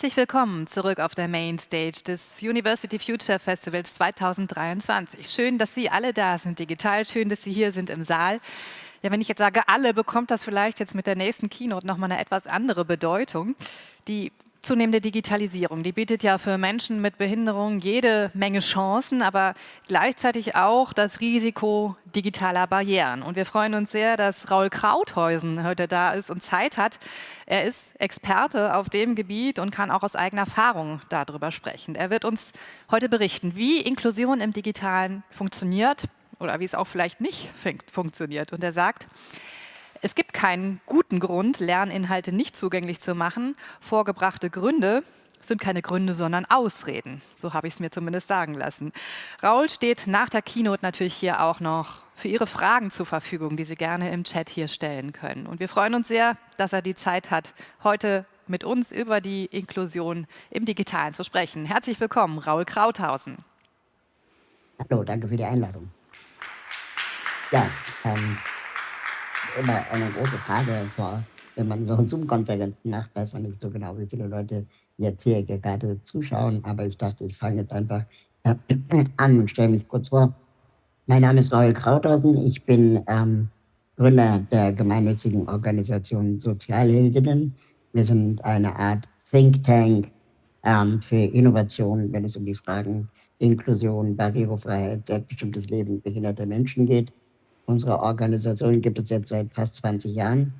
Herzlich willkommen zurück auf der Mainstage des University Future Festivals 2023. Schön, dass Sie alle da sind digital, schön, dass Sie hier sind im Saal. Ja, wenn ich jetzt sage alle, bekommt das vielleicht jetzt mit der nächsten Keynote nochmal eine etwas andere Bedeutung. Die zunehmende Digitalisierung, die bietet ja für Menschen mit Behinderung jede Menge Chancen, aber gleichzeitig auch das Risiko digitaler Barrieren. Und wir freuen uns sehr, dass Raul Krauthäusen heute da ist und Zeit hat. Er ist Experte auf dem Gebiet und kann auch aus eigener Erfahrung darüber sprechen. Er wird uns heute berichten, wie Inklusion im Digitalen funktioniert oder wie es auch vielleicht nicht funktioniert. Und er sagt, es gibt keinen guten Grund, Lerninhalte nicht zugänglich zu machen. Vorgebrachte Gründe sind keine Gründe, sondern Ausreden. So habe ich es mir zumindest sagen lassen. Raul steht nach der Keynote natürlich hier auch noch für Ihre Fragen zur Verfügung, die Sie gerne im Chat hier stellen können. Und wir freuen uns sehr, dass er die Zeit hat, heute mit uns über die Inklusion im Digitalen zu sprechen. Herzlich willkommen, Raul Krauthausen. Hallo, danke für die Einladung. Ja, ähm, immer eine große Frage vor, wenn man so Zoom-Konferenzen macht, weiß man nicht so genau, wie viele Leute jetzt hier gerade zuschauen, aber ich dachte, ich fange jetzt einfach äh, an und stelle mich kurz vor. Mein Name ist Raul Krauthausen, ich bin ähm, Gründer der gemeinnützigen Organisation Sozialheldinnen. Wir sind eine Art Think Tank ähm, für Innovation, wenn es um die Fragen Inklusion, Barrierefreiheit, selbstbestimmtes Leben behinderter Menschen geht. Unsere Organisation gibt es jetzt seit fast 20 Jahren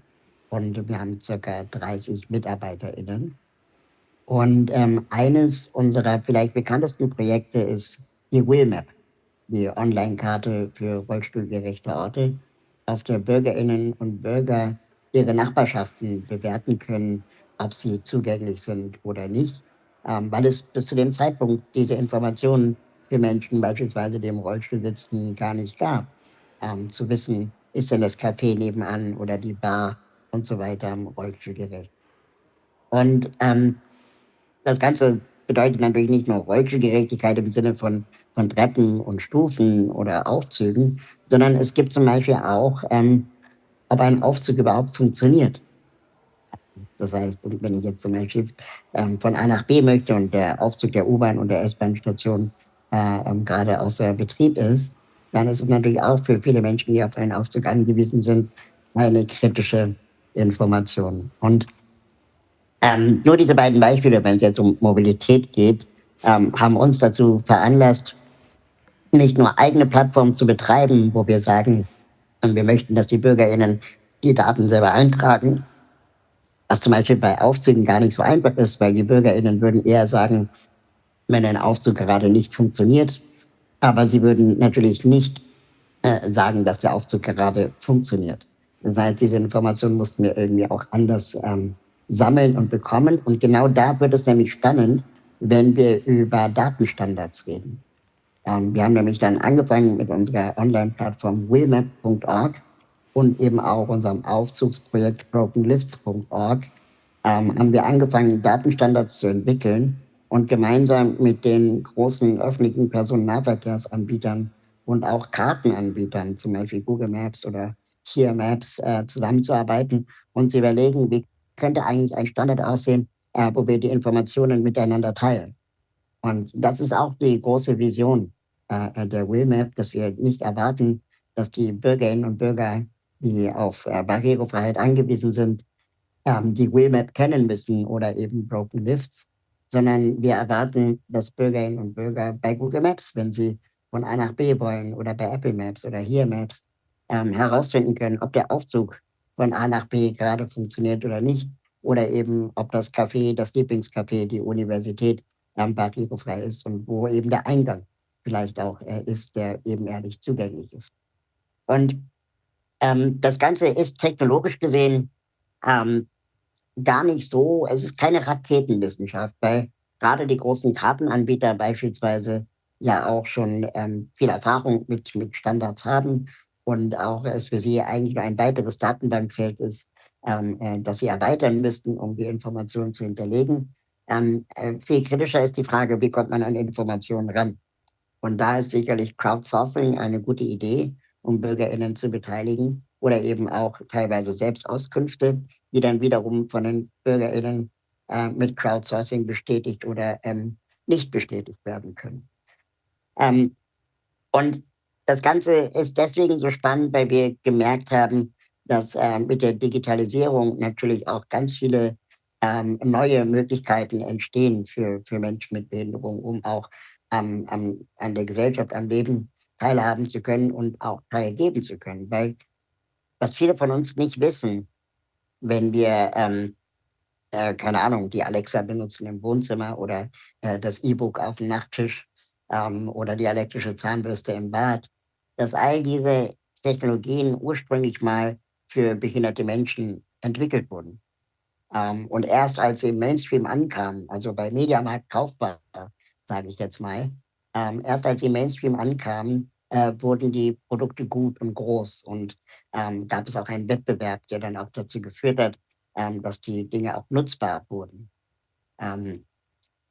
und wir haben circa 30 MitarbeiterInnen. Und ähm, eines unserer vielleicht bekanntesten Projekte ist die Wheelmap, die Online-Karte für rollstuhlgerechte Orte, auf der BürgerInnen und Bürger ihre Nachbarschaften bewerten können, ob sie zugänglich sind oder nicht, ähm, weil es bis zu dem Zeitpunkt diese Informationen für Menschen beispielsweise, die im Rollstuhl sitzen, gar nicht gab ähm, zu wissen, ist denn das Café nebenan oder die Bar und so weiter rollstuhlgerecht. Und ähm, das Ganze bedeutet natürlich nicht nur Rollstuhlgerechtigkeit im Sinne von, von Treppen und Stufen oder Aufzügen, sondern es gibt zum Beispiel auch, ähm, ob ein Aufzug überhaupt funktioniert. Das heißt, wenn ich jetzt zum Beispiel ähm, von A nach B möchte und der Aufzug der U-Bahn und der S-Bahn-Station äh, ähm, gerade außer Betrieb ist, dann ist es natürlich auch für viele Menschen, die auf einen Aufzug angewiesen sind, eine kritische Information. Und ähm, nur diese beiden Beispiele, wenn es jetzt um Mobilität geht, ähm, haben uns dazu veranlasst, nicht nur eigene Plattformen zu betreiben, wo wir sagen, wir möchten, dass die BürgerInnen die Daten selber eintragen, was zum Beispiel bei Aufzügen gar nicht so einfach ist, weil die BürgerInnen würden eher sagen, wenn ein Aufzug gerade nicht funktioniert, aber sie würden natürlich nicht äh, sagen, dass der Aufzug gerade funktioniert. Das heißt, diese Informationen mussten wir irgendwie auch anders ähm, sammeln und bekommen. Und genau da wird es nämlich spannend, wenn wir über Datenstandards reden. Ähm, wir haben nämlich dann angefangen mit unserer Online-Plattform willmap.org und eben auch unserem Aufzugsprojekt brokenlifts.org ähm, haben wir angefangen, Datenstandards zu entwickeln, und gemeinsam mit den großen öffentlichen Personennahverkehrsanbietern und auch Kartenanbietern, zum Beispiel Google Maps oder Here Maps, äh, zusammenzuarbeiten und zu überlegen, wie könnte eigentlich ein Standard aussehen, äh, wo wir die Informationen miteinander teilen. Und das ist auch die große Vision äh, der WillMap, dass wir nicht erwarten, dass die Bürgerinnen und Bürger, die auf äh, Barrierefreiheit angewiesen sind, ähm, die WillMap kennen müssen oder eben Broken Lifts, sondern wir erwarten, dass Bürgerinnen und Bürger bei Google Maps, wenn sie von A nach B wollen oder bei Apple Maps oder Here Maps, ähm, herausfinden können, ob der Aufzug von A nach B gerade funktioniert oder nicht oder eben, ob das Café, das Lieblingscafé, die Universität ähm, barrierefrei ist und wo eben der Eingang vielleicht auch äh, ist, der eben ehrlich zugänglich ist. Und ähm, das Ganze ist technologisch gesehen ähm, gar nicht so, es ist keine Raketenwissenschaft, weil gerade die großen Kartenanbieter beispielsweise ja auch schon ähm, viel Erfahrung mit, mit Standards haben und auch es für sie eigentlich nur ein weiteres Datenbankfeld ist, ähm, äh, das sie erweitern müssten, um die Informationen zu hinterlegen. Ähm, äh, viel kritischer ist die Frage, wie kommt man an Informationen ran? Und da ist sicherlich Crowdsourcing eine gute Idee, um BürgerInnen zu beteiligen oder eben auch teilweise Selbstauskünfte, die dann wiederum von den BürgerInnen äh, mit Crowdsourcing bestätigt oder ähm, nicht bestätigt werden können. Ähm, und das Ganze ist deswegen so spannend, weil wir gemerkt haben, dass äh, mit der Digitalisierung natürlich auch ganz viele ähm, neue Möglichkeiten entstehen für, für Menschen mit Behinderung, um auch ähm, am, an der Gesellschaft, am Leben teilhaben zu können und auch teilgeben zu können. Weil was viele von uns nicht wissen, wenn wir, ähm, äh, keine Ahnung, die Alexa benutzen im Wohnzimmer oder äh, das E-Book auf dem Nachttisch ähm, oder die elektrische Zahnbürste im Bad, dass all diese Technologien ursprünglich mal für behinderte Menschen entwickelt wurden. Ähm, und erst als sie im Mainstream ankamen, also bei Mediamarkt kaufbar, sage ich jetzt mal, ähm, erst als sie im Mainstream ankamen, äh, wurden die Produkte gut und groß und ähm, gab es auch einen Wettbewerb, der dann auch dazu geführt hat, ähm, dass die Dinge auch nutzbar wurden. Ähm,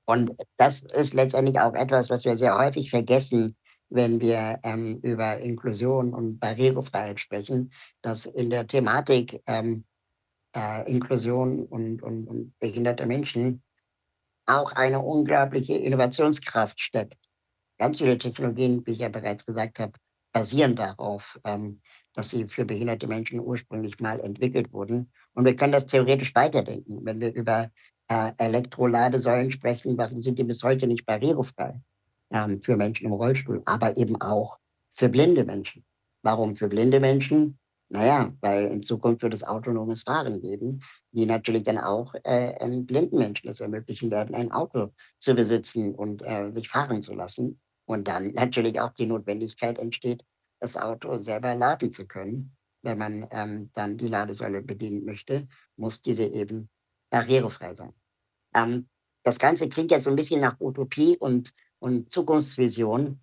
und das ist letztendlich auch etwas, was wir sehr häufig vergessen, wenn wir ähm, über Inklusion und Barrierefreiheit sprechen, dass in der Thematik ähm, äh, Inklusion und, und, und behinderte Menschen auch eine unglaubliche Innovationskraft steckt. Ganz viele Technologien, wie ich ja bereits gesagt habe, basieren darauf, ähm, dass sie für behinderte Menschen ursprünglich mal entwickelt wurden. Und wir können das theoretisch weiterdenken. Wenn wir über äh, Elektroladesäulen sprechen, warum sind die bis heute nicht barrierefrei ähm, für Menschen im Rollstuhl, aber eben auch für blinde Menschen. Warum für blinde Menschen? Naja, weil in Zukunft wird es autonomes Fahren geben, die natürlich dann auch äh, blinden Menschen es ermöglichen werden, ein Auto zu besitzen und äh, sich fahren zu lassen. Und dann natürlich auch die Notwendigkeit entsteht, das Auto selber laden zu können. Wenn man ähm, dann die Ladesäule bedienen möchte, muss diese eben barrierefrei sein. Ähm, das Ganze klingt ja so ein bisschen nach Utopie und, und Zukunftsvision.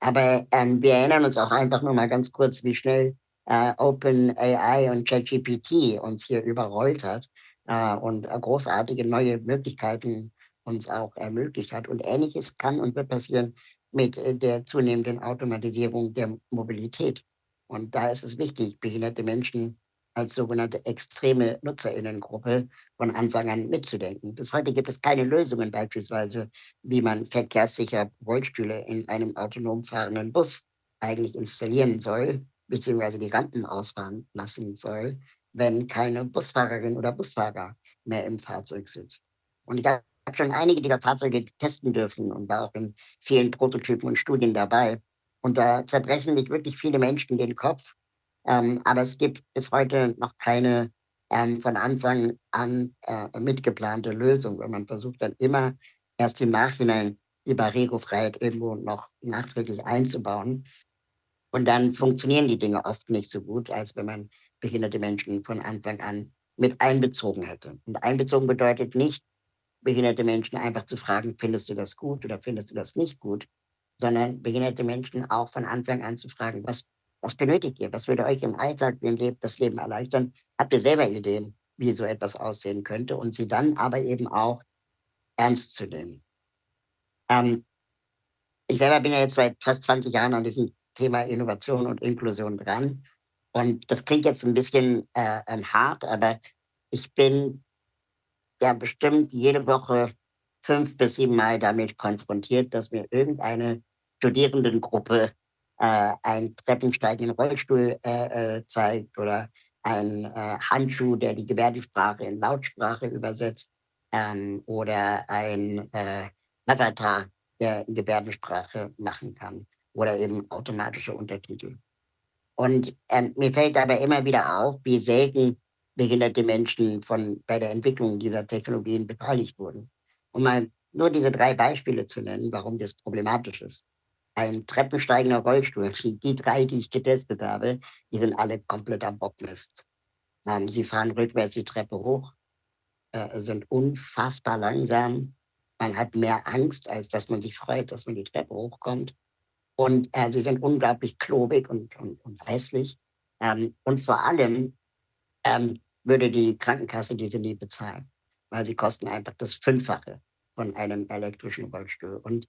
Aber ähm, wir erinnern uns auch einfach nur mal ganz kurz, wie schnell äh, OpenAI und ChatGPT uns hier überrollt hat äh, und äh, großartige neue Möglichkeiten uns auch ermöglicht hat. Und ähnliches kann und wird passieren mit äh, der zunehmenden Automatisierung der Mobilität. Und da ist es wichtig, behinderte Menschen als sogenannte extreme Nutzerinnengruppe von Anfang an mitzudenken. Bis heute gibt es keine Lösungen beispielsweise, wie man verkehrssicher Rollstühle in einem autonom fahrenden Bus eigentlich installieren soll, beziehungsweise die Rampen ausfahren lassen soll, wenn keine Busfahrerin oder Busfahrer mehr im Fahrzeug sitzt. Und ich habe schon einige dieser Fahrzeuge testen dürfen und war auch in vielen Prototypen und Studien dabei. Und da zerbrechen sich wirklich viele Menschen den Kopf. Ähm, aber es gibt bis heute noch keine ähm, von Anfang an äh, mitgeplante Lösung, weil man versucht dann immer erst im Nachhinein die Barrierefreiheit irgendwo noch nachträglich einzubauen. Und dann funktionieren die Dinge oft nicht so gut, als wenn man behinderte Menschen von Anfang an mit einbezogen hätte. Und einbezogen bedeutet nicht, behinderte Menschen einfach zu fragen, findest du das gut oder findest du das nicht gut, sondern behinderte Menschen auch von Anfang an zu fragen, was, was benötigt ihr? Was würde euch im Alltag das Leben erleichtern? Habt ihr selber Ideen, wie so etwas aussehen könnte? Und sie dann aber eben auch ernst zu nehmen. Ähm, ich selber bin ja jetzt seit fast 20 Jahren an diesem Thema Innovation und Inklusion dran. Und das klingt jetzt ein bisschen äh, hart, aber ich bin ja bestimmt jede Woche fünf bis sieben Mal damit konfrontiert, dass mir irgendeine Studierendengruppe äh, ein Treppensteigen in Rollstuhl äh, äh, zeigt oder ein äh, Handschuh, der die Gebärdensprache in Lautsprache übersetzt ähm, oder ein äh, Avatar, der Gebärdensprache machen kann oder eben automatische Untertitel. Und ähm, mir fällt dabei immer wieder auf, wie selten behinderte Menschen von, bei der Entwicklung dieser Technologien beteiligt wurden. Um mal nur diese drei Beispiele zu nennen, warum das problematisch ist. Ein treppensteigender Rollstuhl, die drei, die ich getestet habe, die sind alle komplett am Bockmist. Ähm, sie fahren rückwärts die Treppe hoch, äh, sind unfassbar langsam. Man hat mehr Angst, als dass man sich freut, dass man die Treppe hochkommt. Und äh, sie sind unglaublich klobig und, und, und hässlich. Ähm, und vor allem ähm, würde die Krankenkasse diese nie bezahlen, weil sie kosten einfach das Fünffache von einem elektrischen Rollstuhl. Und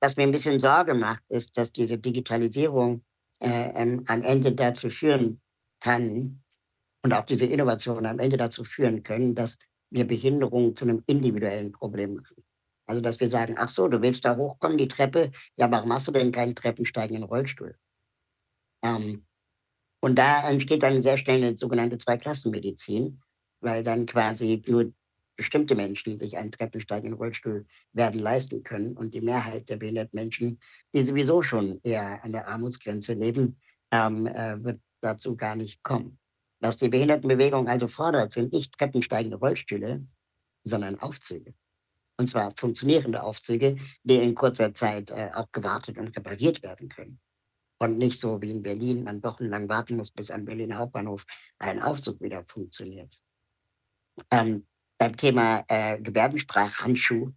was mir ein bisschen Sorge macht, ist, dass diese Digitalisierung äh, ähm, am Ende dazu führen kann und auch diese Innovation am Ende dazu führen können, dass wir Behinderung zu einem individuellen Problem machen. Also, dass wir sagen, ach so, du willst da hochkommen, die Treppe, ja, warum hast du denn keinen treppensteigenden Rollstuhl? Ähm, und da entsteht dann sehr schnell eine sogenannte Zweiklassenmedizin, weil dann quasi nur bestimmte Menschen sich einen treppensteigenden Rollstuhl werden leisten können und die Mehrheit der behinderten Menschen, die sowieso schon eher an der Armutsgrenze leben, ähm, äh, wird dazu gar nicht kommen. Was die Behindertenbewegung also fordert, sind nicht treppensteigende Rollstühle, sondern Aufzüge. Und zwar funktionierende Aufzüge, die in kurzer Zeit äh, auch gewartet und repariert werden können. Und nicht so wie in Berlin, man wochenlang warten muss, bis am Berliner Hauptbahnhof ein Aufzug wieder funktioniert. Ähm, beim Thema äh, Gebärdensprachhandschuh,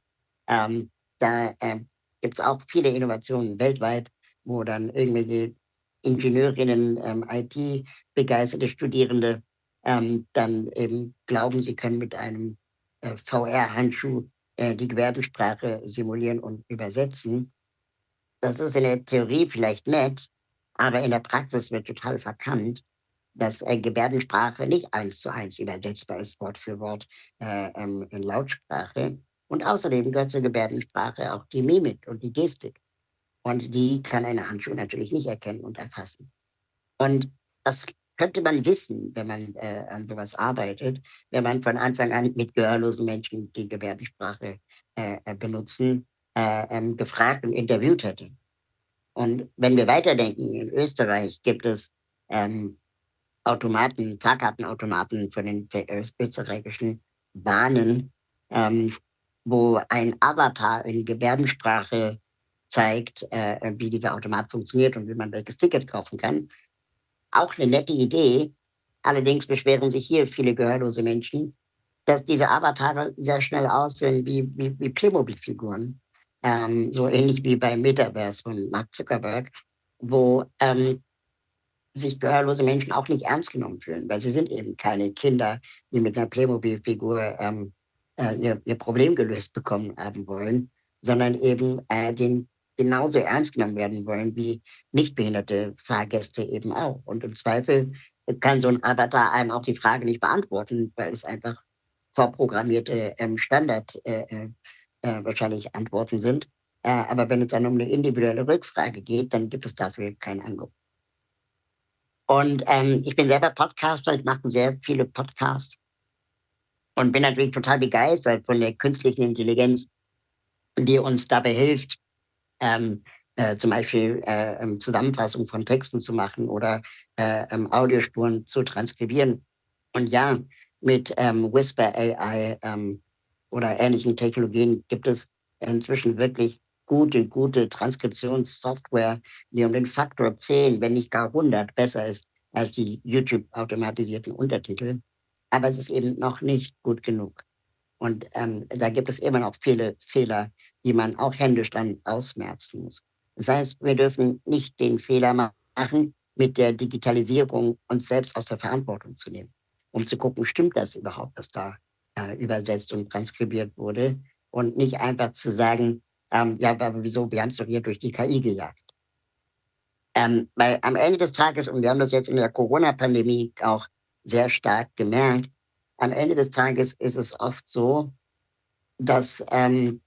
ähm, da äh, gibt es auch viele Innovationen weltweit, wo dann irgendwelche Ingenieurinnen, ähm, IT-begeisterte Studierende ähm, dann eben glauben, sie können mit einem äh, VR-Handschuh äh, die Gebärdensprache simulieren und übersetzen. Das ist in der Theorie vielleicht nett, aber in der Praxis wird total verkannt, dass äh, Gebärdensprache nicht eins zu eins übersetzbar ist, Wort für Wort äh, ähm, in Lautsprache. Und außerdem gehört zur Gebärdensprache auch die Mimik und die Gestik. Und die kann eine Handschuh natürlich nicht erkennen und erfassen. Und das könnte man wissen, wenn man äh, an sowas arbeitet, wenn man von Anfang an mit gehörlosen Menschen, die Gebärdensprache äh, äh, benutzen, äh, ähm, gefragt und interviewt hätte. Und wenn wir weiterdenken, in Österreich gibt es ähm, Automaten, Fahrkartenautomaten von den österreichischen Bahnen, ähm, wo ein Avatar in Gebärdensprache zeigt, äh, wie dieser Automat funktioniert und wie man welches Ticket kaufen kann. Auch eine nette Idee. Allerdings beschweren sich hier viele gehörlose Menschen, dass diese Avatare sehr schnell aussehen wie, wie, wie Playmobil-Figuren. Ähm, so ähnlich wie beim Metaverse von Mark Zuckerberg, wo ähm, sich gehörlose Menschen auch nicht ernst genommen fühlen, weil sie sind eben keine Kinder, die mit einer Playmobil-Figur ähm, äh, ihr, ihr Problem gelöst bekommen haben wollen, sondern eben äh, den genauso ernst genommen werden wollen wie nichtbehinderte Fahrgäste eben auch. Und im Zweifel kann so ein Avatar einem auch die Frage nicht beantworten, weil es einfach vorprogrammierte ähm, Standard äh, äh, wahrscheinlich Antworten sind. Äh, aber wenn es dann um eine individuelle Rückfrage geht, dann gibt es dafür kein Angebot. Und ähm, ich bin selber Podcaster, ich mache sehr viele Podcasts und bin natürlich total begeistert von der künstlichen Intelligenz, die uns dabei hilft, ähm, äh, zum Beispiel äh, ähm, Zusammenfassung von Texten zu machen oder äh, ähm, Audiospuren zu transkribieren. Und ja, mit ähm, Whisper AI ähm, oder ähnlichen Technologien gibt es inzwischen wirklich gute, gute Transkriptionssoftware, die um den Faktor 10, wenn nicht gar 100 besser ist als die YouTube-automatisierten Untertitel. Aber es ist eben noch nicht gut genug. Und ähm, da gibt es immer noch viele Fehler, die man auch händisch dann ausmerzen muss. Das heißt, wir dürfen nicht den Fehler machen, mit der Digitalisierung uns selbst aus der Verantwortung zu nehmen, um zu gucken, stimmt das überhaupt, was da äh, übersetzt und transkribiert wurde und nicht einfach zu sagen, ähm, ja, aber wieso? Wir haben es doch hier durch die KI gejagt. Ähm, weil am Ende des Tages, und wir haben das jetzt in der Corona-Pandemie auch sehr stark gemerkt, am Ende des Tages ist es oft so, dass ähm,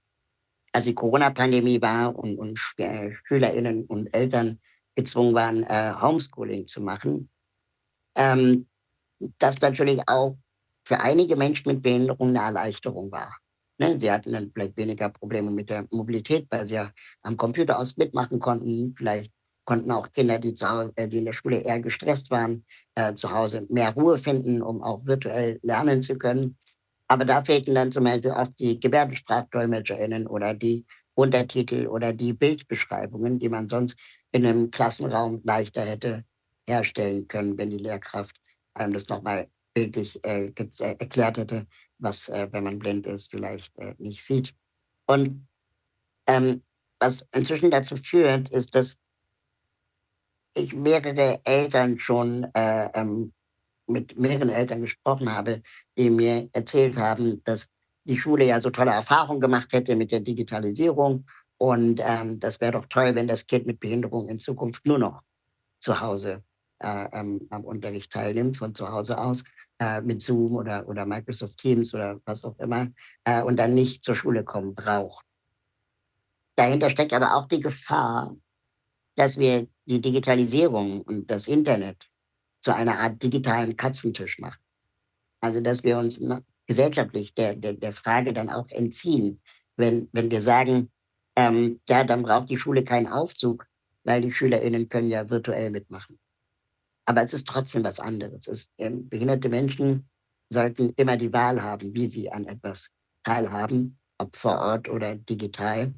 als die Corona-Pandemie war und, und äh, SchülerInnen und Eltern gezwungen waren, äh, Homeschooling zu machen, ähm, das natürlich auch für einige Menschen mit Behinderung eine Erleichterung war. Ne? Sie hatten dann vielleicht weniger Probleme mit der Mobilität, weil sie ja am Computer aus mitmachen konnten. Vielleicht konnten auch Kinder, die, zu Hause, äh, die in der Schule eher gestresst waren, äh, zu Hause mehr Ruhe finden, um auch virtuell lernen zu können. Aber da fehlten dann zum Beispiel oft die GebärdensprachdolmetscherInnen oder die Untertitel oder die Bildbeschreibungen, die man sonst in einem Klassenraum leichter hätte herstellen können, wenn die Lehrkraft einem das nochmal bildlich äh, äh, erklärt hätte, was, äh, wenn man blind ist, vielleicht äh, nicht sieht. Und ähm, was inzwischen dazu führt, ist, dass ich mehrere Eltern schon äh, ähm, mit mehreren Eltern gesprochen habe, die mir erzählt haben, dass die Schule ja so tolle Erfahrungen gemacht hätte mit der Digitalisierung. Und ähm, das wäre doch toll, wenn das Kind mit Behinderung in Zukunft nur noch zu Hause äh, ähm, am Unterricht teilnimmt, von zu Hause aus äh, mit Zoom oder, oder Microsoft Teams oder was auch immer äh, und dann nicht zur Schule kommen braucht. Dahinter steckt aber auch die Gefahr, dass wir die Digitalisierung und das Internet zu einer Art digitalen Katzentisch machen. Also dass wir uns gesellschaftlich der, der, der Frage dann auch entziehen, wenn, wenn wir sagen, ähm, ja, dann braucht die Schule keinen Aufzug, weil die SchülerInnen können ja virtuell mitmachen. Aber es ist trotzdem was anderes. Es, ähm, behinderte Menschen sollten immer die Wahl haben, wie sie an etwas teilhaben, ob vor Ort oder digital.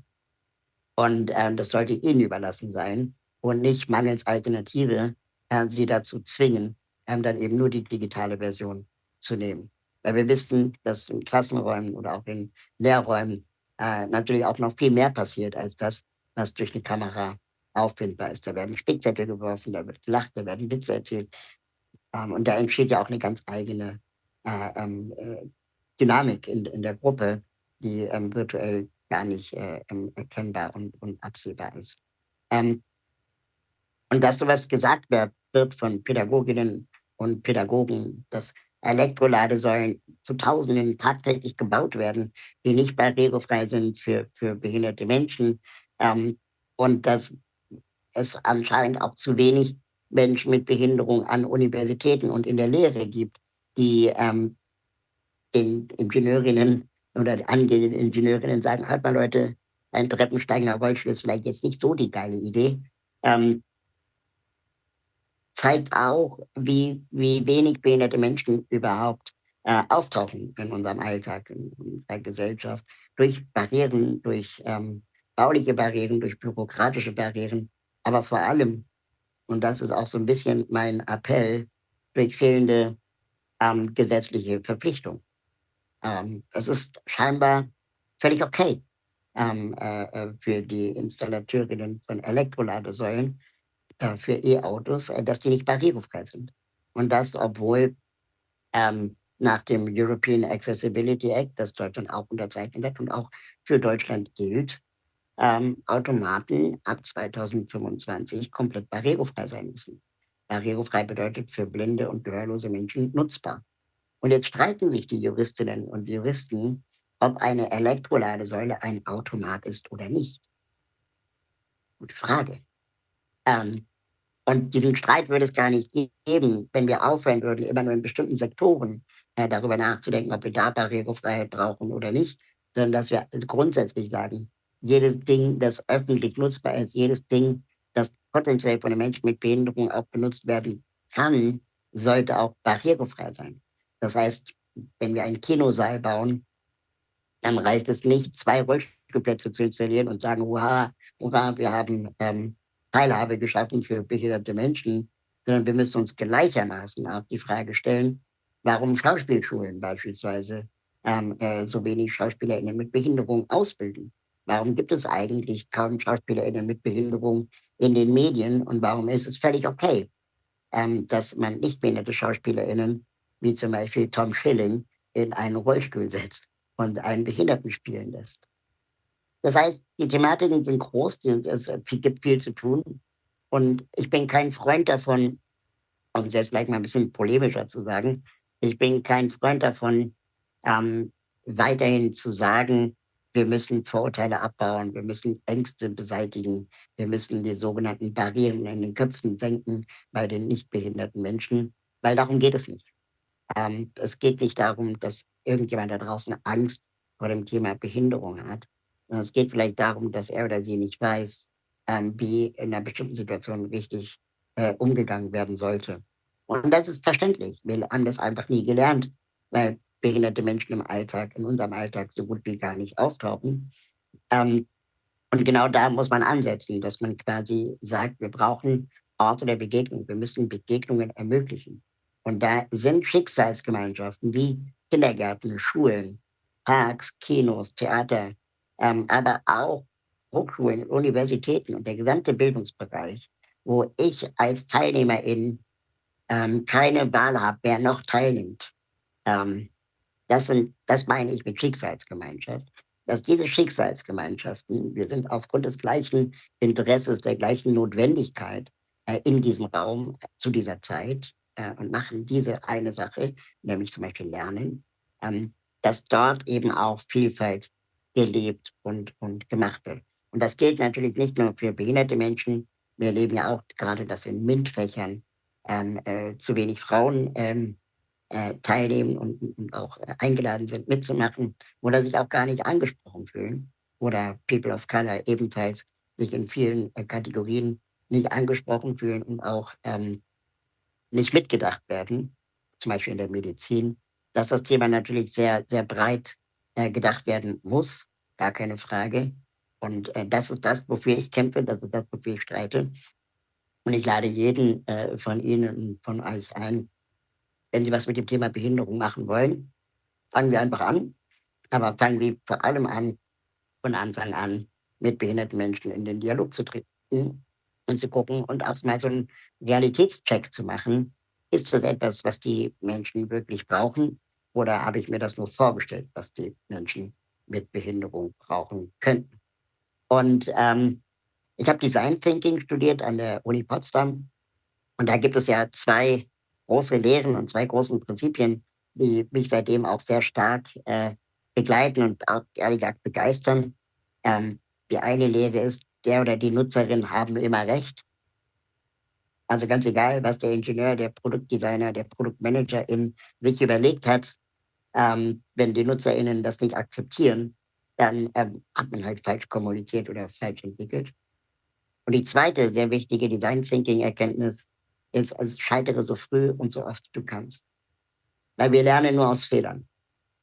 Und äh, das sollte ihnen überlassen sein und nicht mangels Alternative äh, sie dazu zwingen, äh, dann eben nur die digitale Version zu nehmen. Weil wir wissen, dass in Klassenräumen oder auch in Lehrräumen äh, natürlich auch noch viel mehr passiert als das, was durch eine Kamera auffindbar ist. Da werden Spickzettel geworfen, da wird gelacht, da werden Witze erzählt. Ähm, und da entsteht ja auch eine ganz eigene äh, ähm, äh, Dynamik in, in der Gruppe, die ähm, virtuell gar nicht äh, erkennbar und, und absehbar ist. Und dass sowas gesagt wird, wird von Pädagoginnen und Pädagogen, dass Elektroladesäulen zu Tausenden tagtäglich gebaut werden, die nicht barrierefrei sind für, für behinderte Menschen. Ähm, und dass es anscheinend auch zu wenig Menschen mit Behinderung an Universitäten und in der Lehre gibt, die ähm, den Ingenieurinnen oder angehenden Ingenieurinnen sagen, hört mal Leute, ein treppensteigender Rollstuhl ist vielleicht jetzt nicht so die geile Idee. Ähm, zeigt auch, wie, wie wenig behinderte Menschen überhaupt äh, auftauchen in unserem Alltag, in, der Gesellschaft, durch Barrieren, durch ähm, bauliche Barrieren, durch bürokratische Barrieren, aber vor allem, und das ist auch so ein bisschen mein Appell, durch fehlende ähm, gesetzliche Verpflichtung. Ähm, es ist scheinbar völlig okay ähm, äh, äh für die Installateurinnen von Elektroladesäulen, äh, für E-Autos, äh, dass die nicht barrierefrei sind. Und das, obwohl ähm, nach dem European Accessibility Act, das Deutschland auch unterzeichnet hat und auch für Deutschland gilt, ähm, Automaten ab 2025 komplett barrierefrei sein müssen. Barrierefrei bedeutet für blinde und gehörlose Menschen nutzbar. Und jetzt streiten sich die Juristinnen und Juristen, ob eine Elektroladesäule ein Automat ist oder nicht. Gute Frage. Ähm, und diesen Streit würde es gar nicht geben, wenn wir aufhören würden, immer nur in bestimmten Sektoren äh, darüber nachzudenken, ob wir da Barrierefreiheit brauchen oder nicht, sondern dass wir grundsätzlich sagen, jedes Ding, das öffentlich nutzbar ist, jedes Ding, das potenziell von einem Menschen mit Behinderung auch benutzt werden kann, sollte auch barrierefrei sein. Das heißt, wenn wir einen Kinosaal bauen, dann reicht es nicht, zwei Rollstuhlplätze zu installieren und sagen, hurra, hurra, wir haben ähm, Teilhabe geschaffen für behinderte Menschen, sondern wir müssen uns gleichermaßen auch die Frage stellen, warum Schauspielschulen beispielsweise ähm, äh, so wenig SchauspielerInnen mit Behinderung ausbilden. Warum gibt es eigentlich kaum SchauspielerInnen mit Behinderung in den Medien und warum ist es völlig okay, ähm, dass man nicht behinderte SchauspielerInnen, wie zum Beispiel Tom Schilling, in einen Rollstuhl setzt und einen Behinderten spielen lässt? Das heißt, die Thematiken sind groß, es gibt viel zu tun. Und ich bin kein Freund davon, um es jetzt vielleicht mal ein bisschen polemischer zu sagen, ich bin kein Freund davon, ähm, weiterhin zu sagen, wir müssen Vorurteile abbauen, wir müssen Ängste beseitigen, wir müssen die sogenannten Barrieren in den Köpfen senken bei den nicht behinderten Menschen, weil darum geht es nicht. Ähm, es geht nicht darum, dass irgendjemand da draußen Angst vor dem Thema Behinderung hat, es geht vielleicht darum, dass er oder sie nicht weiß, ähm, wie in einer bestimmten Situation richtig äh, umgegangen werden sollte. Und das ist verständlich. Wir haben das einfach nie gelernt, weil behinderte Menschen im Alltag, in unserem Alltag so gut wie gar nicht auftauchen. Ähm, und genau da muss man ansetzen, dass man quasi sagt, wir brauchen Orte der Begegnung. Wir müssen Begegnungen ermöglichen. Und da sind Schicksalsgemeinschaften wie Kindergärten, Schulen, Parks, Kinos, Theater, ähm, aber auch Hochschulen, Universitäten und der gesamte Bildungsbereich, wo ich als Teilnehmerin ähm, keine Wahl habe, wer noch teilnimmt. Ähm, das, sind, das meine ich mit Schicksalsgemeinschaft. Dass diese Schicksalsgemeinschaften, wir sind aufgrund des gleichen Interesses, der gleichen Notwendigkeit äh, in diesem Raum äh, zu dieser Zeit, äh, und machen diese eine Sache, nämlich zum Beispiel Lernen, ähm, dass dort eben auch Vielfalt gelebt und, und gemacht wird. Und das gilt natürlich nicht nur für behinderte Menschen. Wir erleben ja auch gerade, dass in MINT-Fächern ähm, äh, zu wenig Frauen ähm, äh, teilnehmen und, und auch äh, eingeladen sind, mitzumachen oder sich auch gar nicht angesprochen fühlen. Oder People of Color ebenfalls sich in vielen äh, Kategorien nicht angesprochen fühlen und auch ähm, nicht mitgedacht werden, zum Beispiel in der Medizin, dass das Thema natürlich sehr, sehr breit äh, gedacht werden muss, gar keine Frage. Und äh, das ist das, wofür ich kämpfe, das ist das, wofür ich streite. Und ich lade jeden äh, von Ihnen und von euch ein, wenn Sie was mit dem Thema Behinderung machen wollen, fangen Sie einfach an. Aber fangen Sie vor allem an, von Anfang an mit behinderten Menschen in den Dialog zu treten und zu gucken und auch mal so einen Realitätscheck zu machen. Ist das etwas, was die Menschen wirklich brauchen? Oder habe ich mir das nur vorgestellt, was die Menschen mit Behinderung brauchen könnten? Und ähm, ich habe Design Thinking studiert an der Uni Potsdam. Und da gibt es ja zwei große Lehren und zwei großen Prinzipien, die mich seitdem auch sehr stark äh, begleiten und auch ehrlich gesagt begeistern. Ähm, die eine Lehre ist, der oder die Nutzerin haben immer recht. Also ganz egal, was der Ingenieur, der Produktdesigner, der Produktmanager in sich überlegt hat, ähm, wenn die NutzerInnen das nicht akzeptieren, dann ähm, hat man halt falsch kommuniziert oder falsch entwickelt. Und die zweite sehr wichtige Design Thinking Erkenntnis ist, also scheitere so früh und so oft du kannst. Weil wir lernen nur aus Fehlern,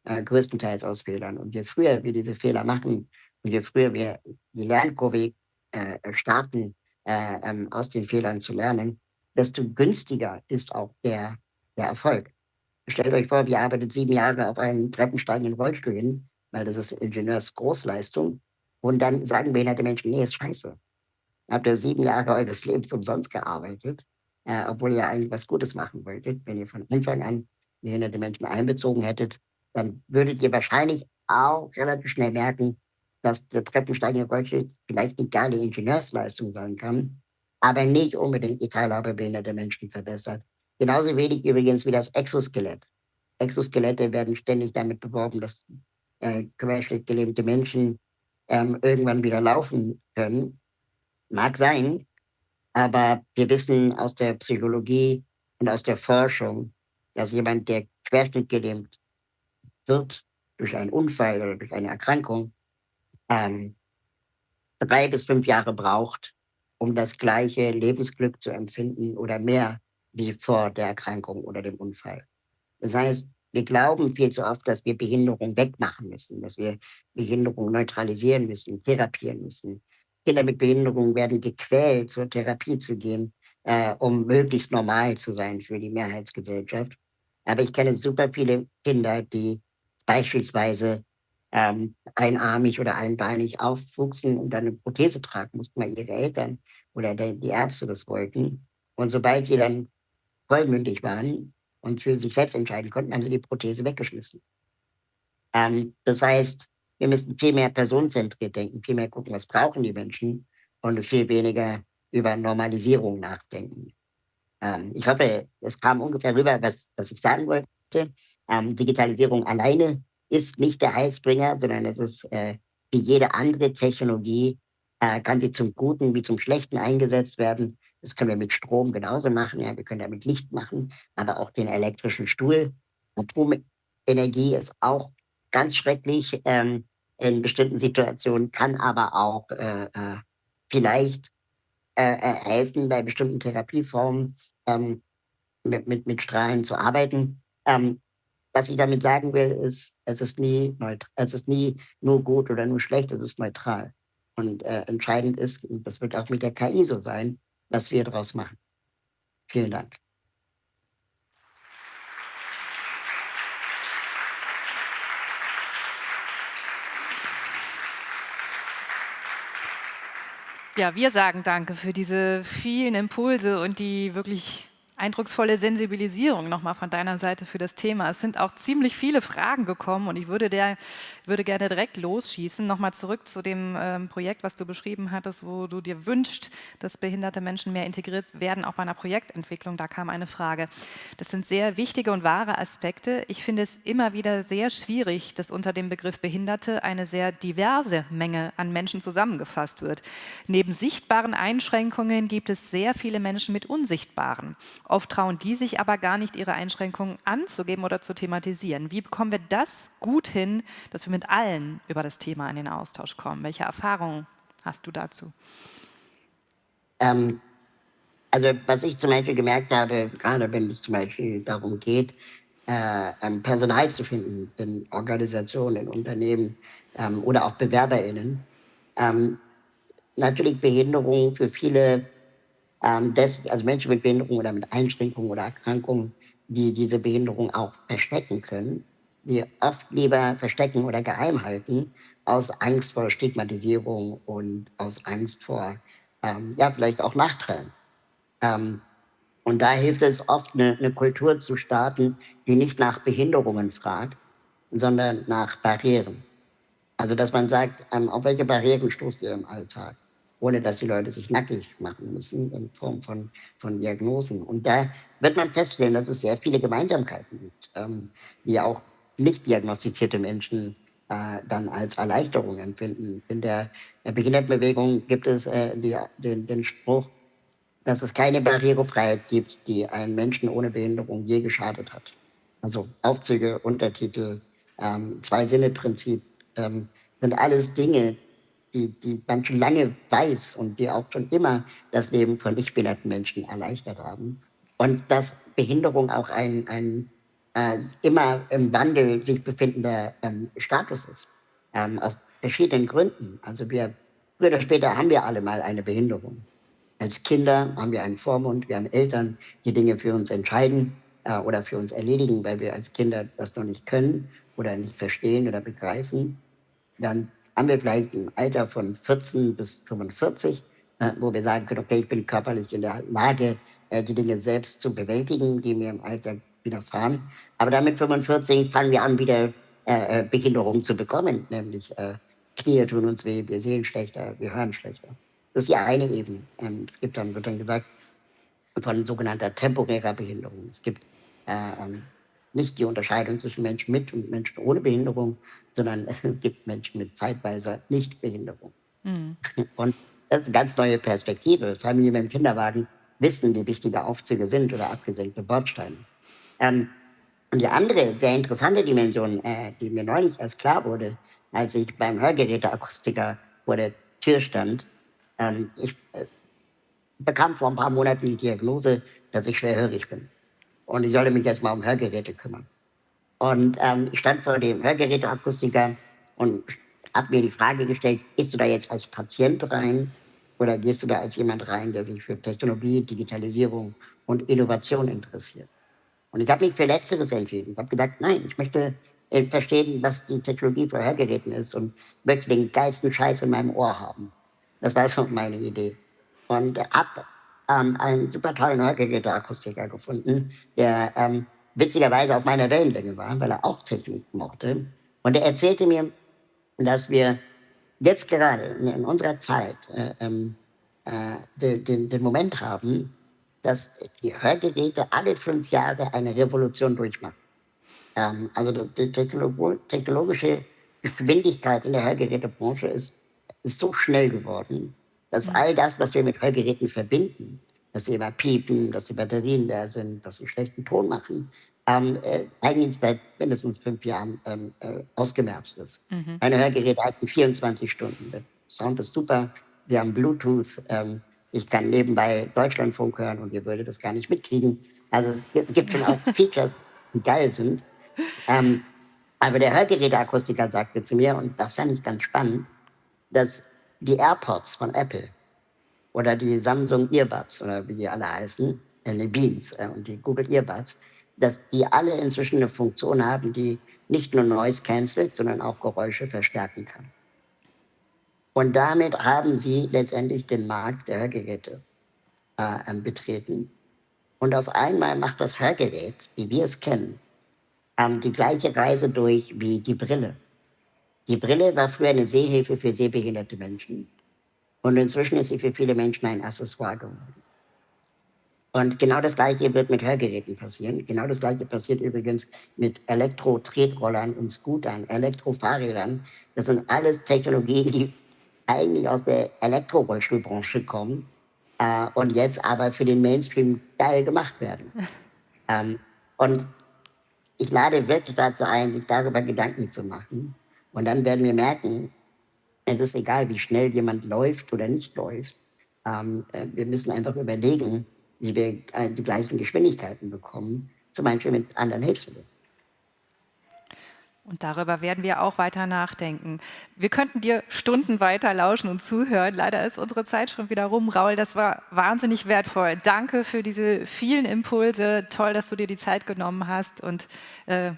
äh, größtenteils aus Fehlern. Und je früher wir diese Fehler machen und je früher wir die Lernkurve äh, starten, äh, ähm, aus den Fehlern zu lernen, desto günstiger ist auch der, der Erfolg. Stellt euch vor, wir arbeiten sieben Jahre auf einen treppensteigenden Rollstuhl hin, weil das ist Ingenieursgroßleistung. Und dann sagen behinderte Menschen, nee, ist scheiße. Habt ihr sieben Jahre eures Lebens umsonst gearbeitet, äh, obwohl ihr eigentlich was Gutes machen wolltet. Wenn ihr von Anfang an behinderte Menschen einbezogen hättet, dann würdet ihr wahrscheinlich auch relativ schnell merken, dass der Treppensteigende Rollstuhl vielleicht eine geile Ingenieursleistung sein kann, aber nicht unbedingt die Teilhabe behinderter Menschen verbessert. Genauso wenig übrigens wie das Exoskelett. Exoskelette werden ständig damit beworben, dass äh, querschnittgelähmte Menschen ähm, irgendwann wieder laufen können. Mag sein, aber wir wissen aus der Psychologie und aus der Forschung, dass jemand, der querschnittgelähmt wird durch einen Unfall oder durch eine Erkrankung, ähm, drei bis fünf Jahre braucht, um das gleiche Lebensglück zu empfinden oder mehr wie vor der Erkrankung oder dem Unfall. Das heißt, wir glauben viel zu oft, dass wir Behinderung wegmachen müssen, dass wir Behinderung neutralisieren müssen, therapieren müssen. Kinder mit Behinderung werden gequält, zur Therapie zu gehen, äh, um möglichst normal zu sein für die Mehrheitsgesellschaft. Aber ich kenne super viele Kinder, die beispielsweise ähm, einarmig oder einbeinig aufwuchsen und dann eine Prothese tragen mussten, weil ihre Eltern oder die Ärzte das wollten. Und sobald sie dann vollmündig waren und für sich selbst entscheiden konnten, haben sie die Prothese weggeschmissen. Ähm, das heißt, wir müssen viel mehr personenzentriert denken, viel mehr gucken, was brauchen die Menschen und viel weniger über Normalisierung nachdenken. Ähm, ich hoffe, es kam ungefähr rüber, was, was ich sagen wollte. Ähm, Digitalisierung alleine ist nicht der Heilsbringer, sondern es ist äh, wie jede andere Technologie, äh, kann sie zum Guten wie zum Schlechten eingesetzt werden. Das können wir mit Strom genauso machen. Ja, wir können damit Licht machen, aber auch den elektrischen Stuhl. Atomenergie ist auch ganz schrecklich ähm, in bestimmten Situationen, kann aber auch äh, äh, vielleicht äh, helfen, bei bestimmten Therapieformen ähm, mit, mit, mit Strahlen zu arbeiten. Ähm, was ich damit sagen will, ist, es ist nie, es ist nie nur gut oder nur schlecht, es ist neutral. Und äh, entscheidend ist, und das wird auch mit der KI so sein, was wir daraus machen. Vielen Dank. Ja, wir sagen Danke für diese vielen Impulse und die wirklich eindrucksvolle Sensibilisierung nochmal von deiner Seite für das Thema. Es sind auch ziemlich viele Fragen gekommen und ich würde, der, würde gerne direkt losschießen. Nochmal zurück zu dem ähm, Projekt, was du beschrieben hattest, wo du dir wünschst, dass behinderte Menschen mehr integriert werden, auch bei einer Projektentwicklung. Da kam eine Frage. Das sind sehr wichtige und wahre Aspekte. Ich finde es immer wieder sehr schwierig, dass unter dem Begriff Behinderte eine sehr diverse Menge an Menschen zusammengefasst wird. Neben sichtbaren Einschränkungen gibt es sehr viele Menschen mit unsichtbaren. Oft trauen die sich aber gar nicht, ihre Einschränkungen anzugeben oder zu thematisieren. Wie bekommen wir das gut hin, dass wir mit allen über das Thema in den Austausch kommen? Welche Erfahrungen hast du dazu? Ähm, also was ich zum Beispiel gemerkt habe, gerade wenn es zum Beispiel darum geht, äh, Personal zu finden in Organisationen, in Unternehmen ähm, oder auch BewerberInnen, ähm, natürlich Behinderung für viele ähm, des, also Menschen mit Behinderung oder mit Einschränkungen oder Erkrankungen, die diese Behinderung auch verstecken können, die oft lieber verstecken oder geheim halten, aus Angst vor Stigmatisierung und aus Angst vor, ähm, ja, vielleicht auch Nachteilen. Ähm, und da hilft es oft, eine, eine, Kultur zu starten, die nicht nach Behinderungen fragt, sondern nach Barrieren. Also, dass man sagt, ähm, auf welche Barrieren stoßt ihr im Alltag? Ohne dass die Leute sich nackig machen müssen in Form von, von Diagnosen. Und da wird man feststellen, dass es sehr viele Gemeinsamkeiten gibt, ähm, die auch nicht diagnostizierte Menschen äh, dann als Erleichterung empfinden. In der Behindertenbewegung gibt es äh, die, den, den Spruch, dass es keine Barrierefreiheit gibt, die einen Menschen ohne Behinderung je geschadet hat. Also Aufzüge, Untertitel, ähm, Zwei-Sinne-Prinzip ähm, sind alles Dinge, die, die man schon lange weiß und die auch schon immer das Leben von nichtbehinderten Menschen erleichtert haben. Und dass Behinderung auch ein, ein äh, immer im Wandel sich befindender ähm, Status ist. Ähm, aus verschiedenen Gründen. Also wir, früher oder später haben wir alle mal eine Behinderung. Als Kinder haben wir einen Vormund, wir haben Eltern, die Dinge für uns entscheiden äh, oder für uns erledigen, weil wir als Kinder das noch nicht können oder nicht verstehen oder begreifen. Dann ein Alter von 14 bis 45, äh, wo wir sagen können, okay, ich bin körperlich in der Lage, äh, die Dinge selbst zu bewältigen, die mir im Alter widerfahren. Aber dann mit 45 fangen wir an, wieder äh, äh, Behinderungen zu bekommen, nämlich äh, Knie tun uns weh, wir sehen schlechter, wir hören schlechter. Das ist die eine Ebene. Ähm, es gibt dann, wird dann gesagt, von sogenannter temporärer Behinderung. Es gibt äh, ähm, nicht die Unterscheidung zwischen Menschen mit und Menschen ohne Behinderung, sondern es gibt Menschen mit zeitweiser Nichtbehinderung. Mhm. Und das ist eine ganz neue Perspektive. Familien mit dem Kinderwagen wissen, wie wichtige Aufzüge sind oder abgesenkte Bordsteine. Ähm, und die andere sehr interessante Dimension, äh, die mir neulich erst klar wurde, als ich beim Hörgeräteakustiker vor der Tür stand, ähm, ich äh, bekam vor ein paar Monaten die Diagnose, dass ich schwerhörig bin. Und ich sollte mich jetzt mal um Hörgeräte kümmern. Und ähm, ich stand vor dem Hörgeräteakustiker und habe mir die Frage gestellt, gehst du da jetzt als Patient rein oder gehst du da als jemand rein, der sich für Technologie, Digitalisierung und Innovation interessiert? Und ich habe mich für Letzteres entschieden. Ich habe gedacht, nein, ich möchte äh, verstehen, was die Technologie für Hörgeräten ist und möchte den geilsten Scheiß in meinem Ohr haben. Das war so meine Idee. Und habe ähm, einen super tollen Hörgeräteakustiker gefunden, der ähm, witzigerweise auf meiner Wellenlänge war, weil er auch Technik mochte. Und er erzählte mir, dass wir jetzt gerade in unserer Zeit äh, ähm, äh, den, den, den, Moment haben, dass die Hörgeräte alle fünf Jahre eine Revolution durchmachen. Ähm, also die Technolog technologische Geschwindigkeit in der Hörgerätebranche ist, ist so schnell geworden, dass all das, was wir mit Hörgeräten verbinden, dass sie immer piepen, dass die Batterien leer sind, dass sie schlechten Ton machen, ähm, äh, eigentlich seit mindestens fünf Jahren ähm, äh, ausgemerzt ist. Mhm. Meine Hörgeräte halten 24 Stunden. Der Sound ist super. Sie haben Bluetooth. Ähm, ich kann nebenbei Deutschlandfunk hören und ihr würdet das gar nicht mitkriegen. Also es gibt, gibt schon auch Features, die geil sind. Ähm, aber der Hörgeräteakustiker sagte zu mir, und das fand ich ganz spannend, dass die AirPods von Apple oder die Samsung Earbuds oder wie die alle heißen, äh, die Beans äh, und die Google Earbuds, dass die alle inzwischen eine Funktion haben, die nicht nur Noise cancelt, sondern auch Geräusche verstärken kann. Und damit haben sie letztendlich den Markt der Hörgeräte äh, betreten. Und auf einmal macht das Hörgerät, wie wir es kennen, ähm, die gleiche Reise durch wie die Brille. Die Brille war früher eine Sehhilfe für sehbehinderte Menschen. Und inzwischen ist sie für viele Menschen ein Accessoire geworden. Und genau das Gleiche wird mit Hörgeräten passieren. Genau das Gleiche passiert übrigens mit Elektro-Tretrollern und Scootern, Elektrofahrrädern. Das sind alles Technologien, die eigentlich aus der Elektrorollstuhlbranche kommen äh, und jetzt aber für den Mainstream geil gemacht werden. ähm, und ich lade wirklich dazu ein, sich darüber Gedanken zu machen. Und dann werden wir merken, es ist egal, wie schnell jemand läuft oder nicht läuft. Ähm, äh, wir müssen einfach überlegen, wie wir äh, die gleichen Geschwindigkeiten bekommen, zum Beispiel mit anderen Hilfsmitteln. Und darüber werden wir auch weiter nachdenken. Wir könnten dir Stunden weiter lauschen und zuhören. Leider ist unsere Zeit schon wieder rum. Raul, das war wahnsinnig wertvoll. Danke für diese vielen Impulse. Toll, dass du dir die Zeit genommen hast. Und äh,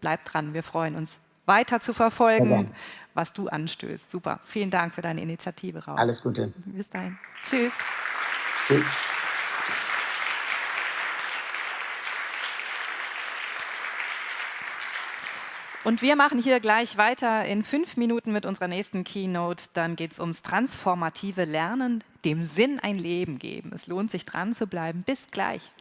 bleib dran. Wir freuen uns, weiter zu verfolgen, was du anstößt. Super. Vielen Dank für deine Initiative, Raul. Alles Gute. Bis dahin. Tschüss. Tschüss. Und wir machen hier gleich weiter in fünf Minuten mit unserer nächsten Keynote. Dann geht es ums transformative Lernen, dem Sinn ein Leben geben. Es lohnt sich dran zu bleiben. Bis gleich.